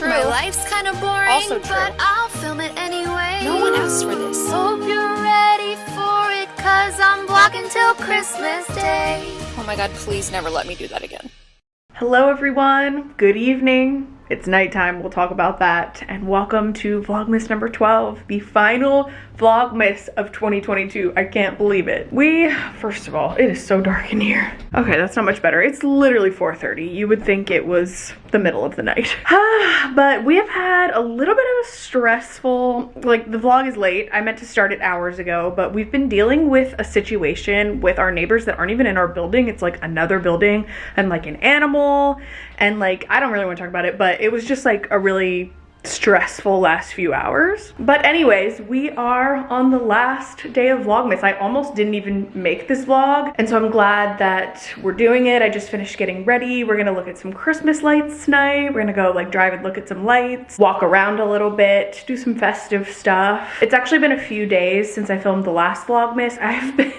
true. My life's kind of boring, Also true. but I'll film it anyway. No one asked for this. Hope you're ready for it, cause I'm vlogging till Christmas Day. Oh my god, please never let me do that again. Hello everyone, good evening. It's nighttime, we'll talk about that. And welcome to Vlogmas number 12, the final Vlogmas of 2022. I can't believe it. We, first of all, it is so dark in here. Okay, that's not much better. It's literally 4.30. You would think it was the middle of the night. but we have had a little bit of a stressful, like the vlog is late. I meant to start it hours ago, but we've been dealing with a situation with our neighbors that aren't even in our building. It's like another building and like an animal and like, I don't really want to talk about it, but it was just like a really stressful last few hours. But anyways, we are on the last day of Vlogmas. I almost didn't even make this vlog. And so I'm glad that we're doing it. I just finished getting ready. We're gonna look at some Christmas lights tonight. We're gonna go like drive and look at some lights, walk around a little bit, do some festive stuff. It's actually been a few days since I filmed the last Vlogmas. I've been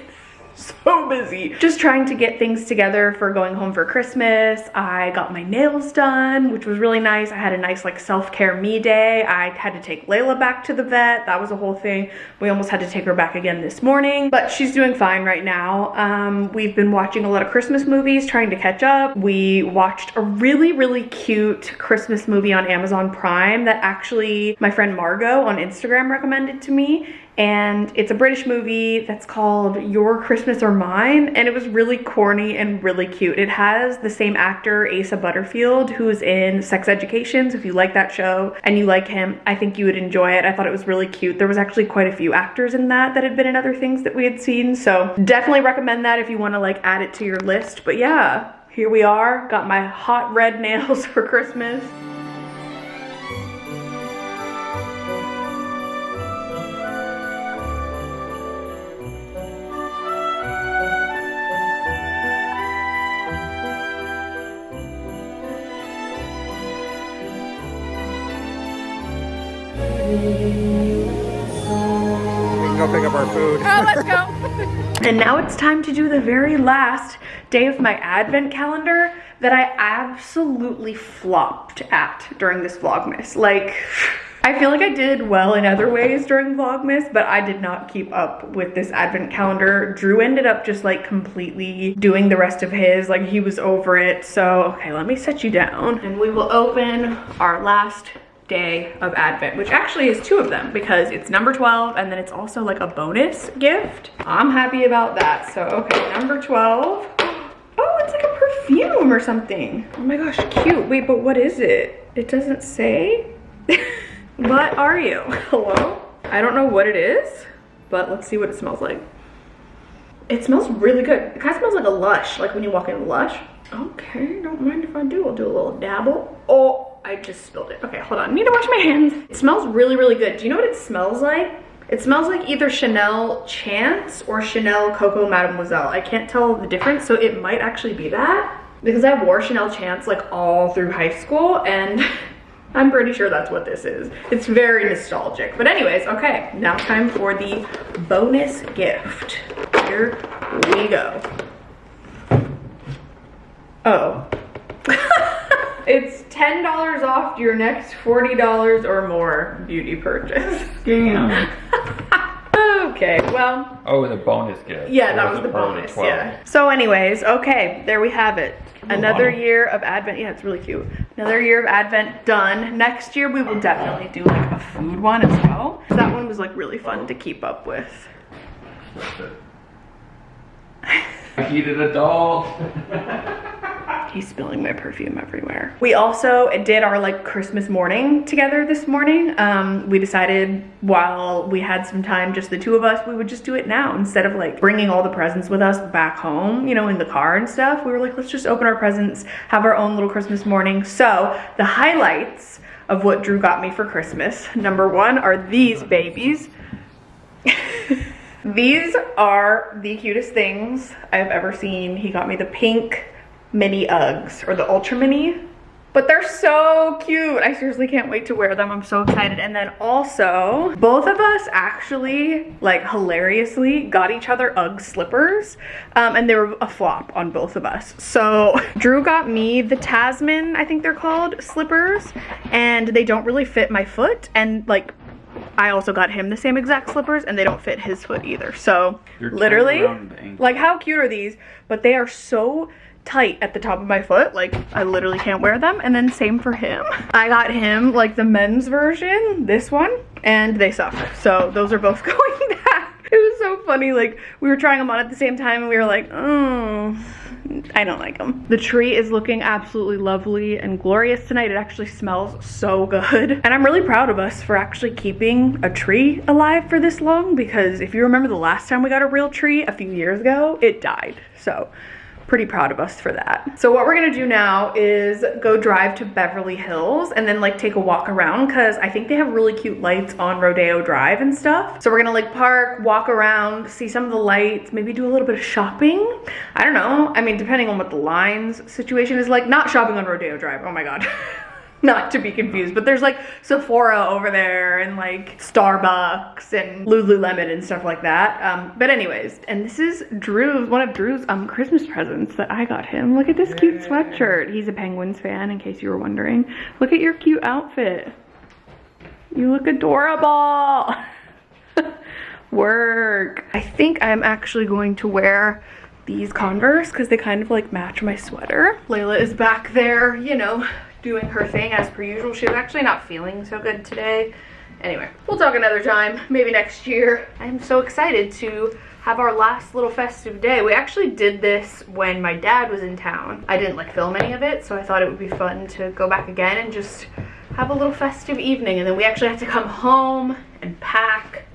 so busy just trying to get things together for going home for Christmas. I got my nails done, which was really nice. I had a nice like self-care me day. I had to take Layla back to the vet. That was a whole thing. We almost had to take her back again this morning, but she's doing fine right now. Um, we've been watching a lot of Christmas movies, trying to catch up. We watched a really, really cute Christmas movie on Amazon Prime that actually my friend Margot on Instagram recommended to me and it's a British movie that's called Your Christmas or Mine, and it was really corny and really cute. It has the same actor, Asa Butterfield, who's in Sex Education, so if you like that show and you like him, I think you would enjoy it. I thought it was really cute. There was actually quite a few actors in that that had been in other things that we had seen, so definitely recommend that if you want to like add it to your list. But yeah, here we are, got my hot red nails for Christmas. Our food. Oh, let's go. And now it's time to do the very last day of my advent calendar that I absolutely flopped at during this Vlogmas. Like, I feel like I did well in other ways during Vlogmas, but I did not keep up with this advent calendar. Drew ended up just like completely doing the rest of his, like he was over it. So, okay, let me set you down and we will open our last day of Advent, which actually is two of them because it's number 12 and then it's also like a bonus gift. I'm happy about that. So, okay, number 12. Oh, it's like a perfume or something. Oh my gosh, cute. Wait, but what is it? It doesn't say. what are you? Hello? I don't know what it is, but let's see what it smells like. It smells really good. It kind of smells like a Lush, like when you walk in Lush. Okay, don't mind if I do. I'll do a little dabble. Oh, I just spilled it. Okay, hold on. I need to wash my hands. It smells really, really good. Do you know what it smells like? It smells like either Chanel Chance or Chanel Coco Mademoiselle. I can't tell the difference, so it might actually be that. Because I wore Chanel Chance like all through high school and I'm pretty sure that's what this is. It's very nostalgic. But anyways, okay, now time for the bonus gift. Here we go. Oh. it's $10 off your next $40 or more beauty purchase. Damn. okay, well, Oh, the bonus gift. yeah, that Or was the it part of bonus, 12? yeah. So anyways, okay, there we have it. Another wow. year of Advent, yeah, it's really cute. Another year of Advent done. Next year we will definitely do like a food one as well. That one was like really fun to keep up with. I eat it a doll. He's spilling my perfume everywhere. We also did our like Christmas morning together this morning. Um, we decided while we had some time, just the two of us, we would just do it now instead of like bringing all the presents with us back home, you know, in the car and stuff. We were like, let's just open our presents, have our own little Christmas morning. So the highlights of what Drew got me for Christmas, number one are these babies. These are the cutest things I've ever seen. He got me the pink mini Uggs or the ultra mini But they're so cute. I seriously can't wait to wear them. I'm so excited. And then also, both of us actually, like hilariously, got each other Ugg slippers. Um, and they were a flop on both of us. So Drew got me the Tasman, I think they're called, slippers. And they don't really fit my foot. And like, I also got him the same exact slippers and they don't fit his foot either. So You're literally, around the ankle. like how cute are these? But they are so tight at the top of my foot. Like I literally can't wear them. And then same for him. I got him like the men's version, this one, and they suck. So those are both going back. It was so funny. Like we were trying them on at the same time and we were like, oh, I don't like them. The tree is looking absolutely lovely and glorious tonight. It actually smells so good. And I'm really proud of us for actually keeping a tree alive for this long because if you remember the last time we got a real tree a few years ago, it died. So pretty proud of us for that. So what we're gonna do now is go drive to Beverly Hills and then like take a walk around because I think they have really cute lights on Rodeo Drive and stuff. So we're gonna like park, walk around, see some of the lights, maybe do a little bit of shopping. I don't know. I mean, depending on what the lines situation is like, not shopping on Rodeo Drive. Oh my God. not to be confused, but there's like Sephora over there and like Starbucks and Lululemon and stuff like that. Um, but anyways, and this is Drew's, one of Drew's um, Christmas presents that I got him. Look at this cute sweatshirt. He's a Penguins fan in case you were wondering. Look at your cute outfit. You look adorable. Work. I think I'm actually going to wear these Converse because they kind of like match my sweater. Layla is back there, you know, doing her thing as per usual. She was actually not feeling so good today. Anyway, we'll talk another time, maybe next year. I'm so excited to have our last little festive day. We actually did this when my dad was in town. I didn't like film any of it, so I thought it would be fun to go back again and just have a little festive evening. And then we actually had to come home and pack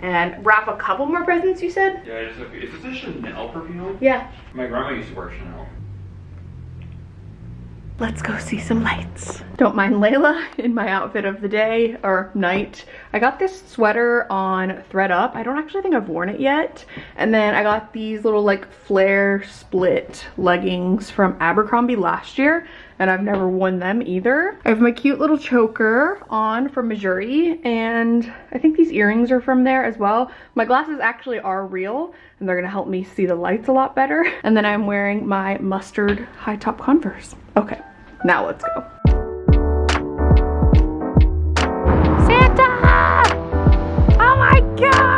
and wrap a couple more presents, you said? Yeah, I just have, is this a Chanel perfume? Yeah. My grandma used to wear Chanel. Let's go see some lights. Don't mind Layla in my outfit of the day or night. I got this sweater on thredUP. I don't actually think I've worn it yet. And then I got these little like flare split leggings from Abercrombie last year and I've never worn them either. I have my cute little choker on from Missouri and I think these earrings are from there as well. My glasses actually are real and they're gonna help me see the lights a lot better. And then I'm wearing my mustard high top Converse. Okay, now let's go. Santa! Oh my god!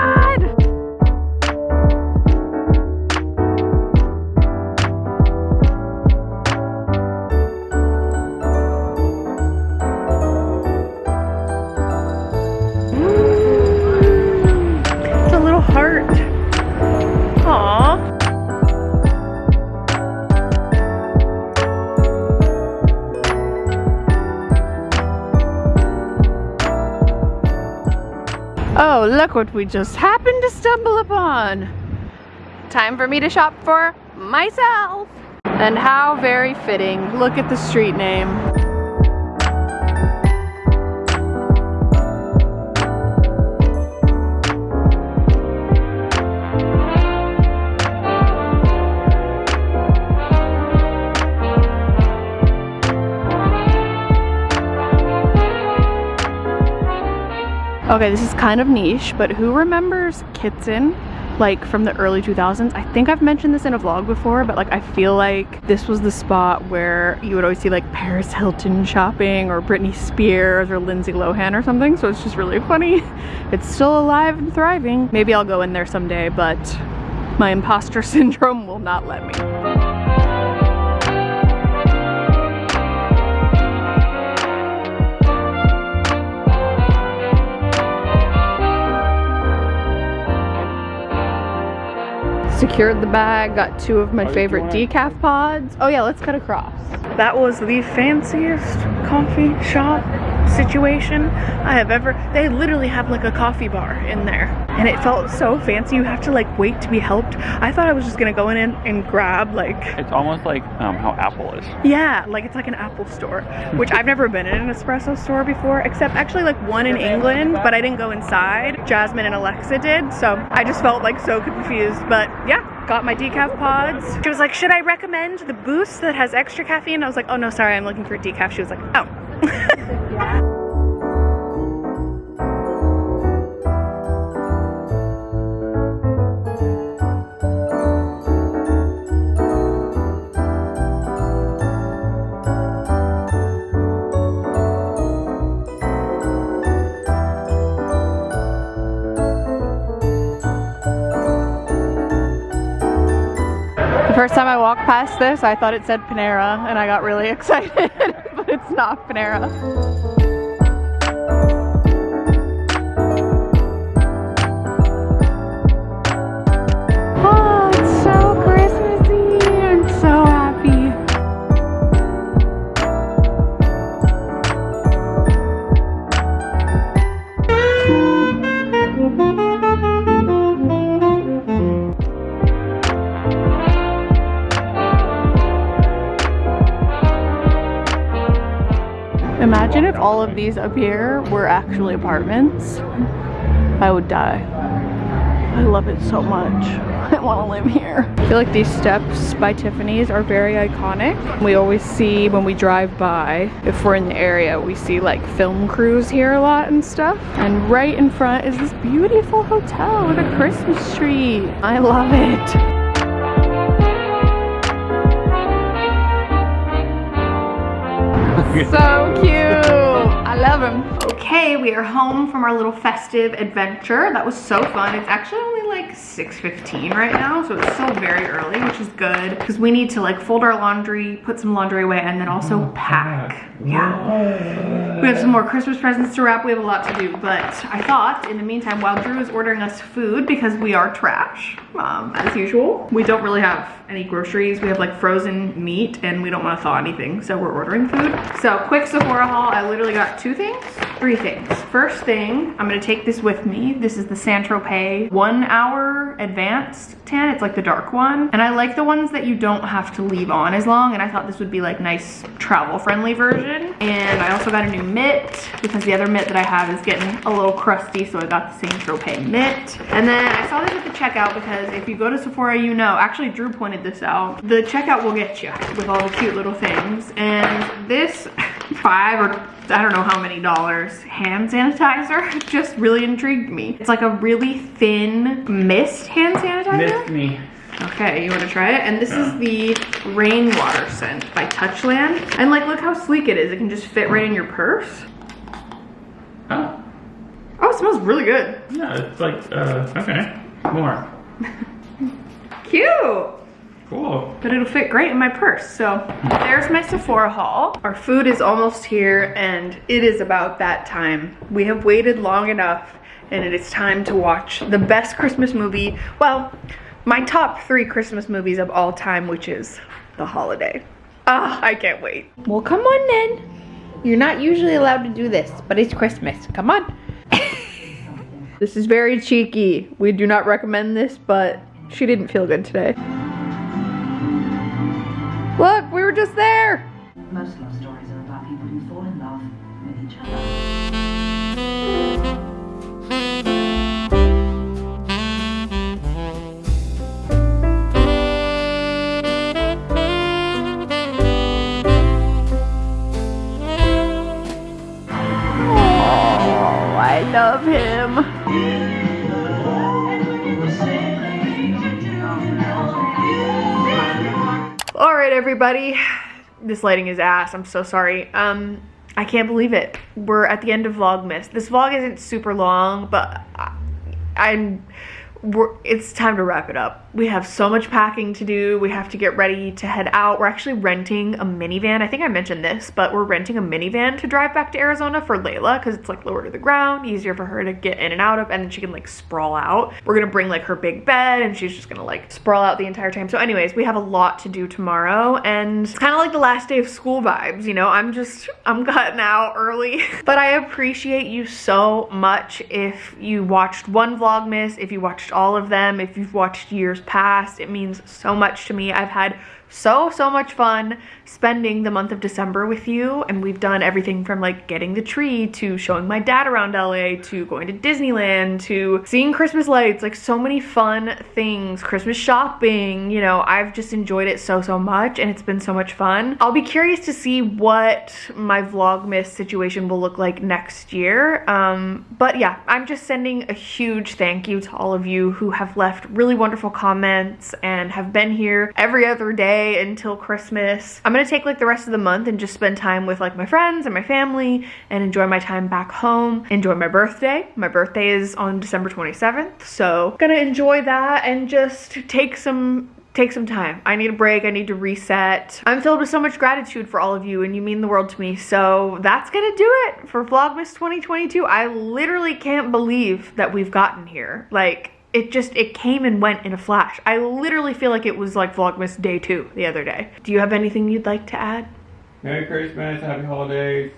Look what we just happened to stumble upon. Time for me to shop for myself. And how very fitting. Look at the street name. Okay, this is kind of niche, but who remembers Kitson? Like from the early 2000s. I think I've mentioned this in a vlog before, but like I feel like this was the spot where you would always see like Paris Hilton shopping or Britney Spears or Lindsay Lohan or something. So it's just really funny. It's still alive and thriving. Maybe I'll go in there someday, but my imposter syndrome will not let me. Secured the bag, got two of my How favorite decaf pods. Oh yeah, let's cut across. That was the fanciest coffee shop situation I have ever. They literally have like a coffee bar in there. And it felt so fancy. You have to like wait to be helped. I thought I was just gonna go in and, and grab like It's almost like um, how Apple is. yeah, like it's like an Apple store, which I've never been in a Nespresso store before, except actually like one in England, but I didn't go inside. Jasmine and Alexa did, so I just felt like so confused. But yeah, got my decaf pods. She was like, should I recommend the boost that has extra caffeine? I was like, oh no, sorry, I'm looking for decaf. She was like, oh. The first time I walked past this, I thought it said Panera, and I got really excited, it's not Panera. Imagine if all of these up here were actually apartments. I would die. I love it so much. I want to live here. I feel like these steps by Tiffany's are very iconic. We always see when we drive by, if we're in the area, we see like film crews here a lot and stuff. And right in front is this beautiful hotel with a Christmas tree. I love it. So cute. I love him. Okay, we are home from our little festive adventure. That was so fun. It's actually only like 6.15 right now, so it's still very early, which is good because we need to like fold our laundry, put some laundry away, and then also pack. Yeah. We have some more Christmas presents to wrap. We have a lot to do, but I thought in the meantime, while Drew is ordering us food because we are trash, um, as usual, we don't really have any groceries. We have like frozen meat and we don't want to thaw anything, so we're ordering food. So quick Sephora haul. I literally got two things, three things. First thing, I'm gonna take this with me. This is the Saint Tropez one hour advanced tan. It's like the dark one. And I like the ones that you don't have to leave on as long. And I thought this would be like nice travel friendly version. And I also got a new mitt because the other mitt that I have is getting a little crusty. So I got the Saint Tropez mitt. And then I saw this at the checkout because if you go to Sephora, you know, actually Drew pointed this out. The checkout will get you with all the cute little things. And this five or I don't know how many dollars hand sanitizer just really intrigued me. It's like a really thin mist hand sanitizer. Mist me. Okay, you wanna try it? And this is the rainwater scent by Touchland. And like, look how sleek it is. It can just fit right in your purse. Oh, Oh, it smells really good. yeah, it's like, uh, okay. More. Cute. Cool. but it'll fit great in my purse. So there's my Sephora haul. Our food is almost here and it is about that time. We have waited long enough and it is time to watch the best Christmas movie. Well, my top three Christmas movies of all time, which is The Holiday. Ah, I can't wait. Well, come on then. You're not usually allowed to do this, but it's Christmas. Come on. This is very cheeky. We do not recommend this, but she didn't feel good today. Look, we were just there. Most love stories are about people who fall in love with each other. Everybody. This lighting is ass. I'm so sorry. Um, I can't believe it. We're at the end of Vlogmas. This vlog isn't super long, but I, I'm. It's time to wrap it up. We have so much packing to do. We have to get ready to head out. We're actually renting a minivan. I think I mentioned this, but we're renting a minivan to drive back to Arizona for Layla because it's like lower to the ground, easier for her to get in and out of, and then she can like sprawl out. We're gonna bring like her big bed and she's just gonna like sprawl out the entire time. So anyways, we have a lot to do tomorrow and it's kind of like the last day of school vibes, you know? I'm just, I'm cutting out early. but I appreciate you so much if you watched one Vlogmas, if you watched all of them, if you've watched years past. It means so much to me. I've had so, so much fun spending the month of December with you. And we've done everything from like getting the tree to showing my dad around LA to going to Disneyland to seeing Christmas lights, like so many fun things, Christmas shopping. You know, I've just enjoyed it so, so much and it's been so much fun. I'll be curious to see what my Vlogmas situation will look like next year. Um, but yeah, I'm just sending a huge thank you to all of you who have left really wonderful comments and have been here every other day until Christmas. I'm gonna take like the rest of the month and just spend time with like my friends and my family and enjoy my time back home. Enjoy my birthday. My birthday is on December 27th, so gonna enjoy that and just take some take some time. I need a break. I need to reset. I'm filled with so much gratitude for all of you and you mean the world to me. So that's gonna do it for Vlogmas 2022. I literally can't believe that we've gotten here. Like, it just, it came and went in a flash. I literally feel like it was like Vlogmas day two the other day. Do you have anything you'd like to add? Merry Christmas, Happy Holidays,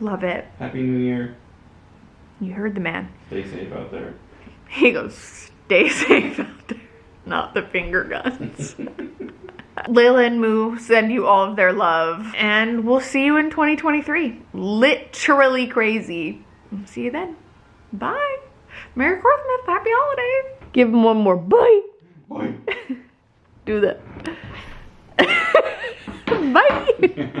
Love it. Happy New Year. You heard the man. Stay safe out there. He goes, stay safe out there. Not the finger guns. Layla and Moo send you all of their love, and we'll see you in 2023. Literally crazy. See you then. Bye. Merry Christmas. Happy holidays. Give him one more bye. Bye. Do that. bye.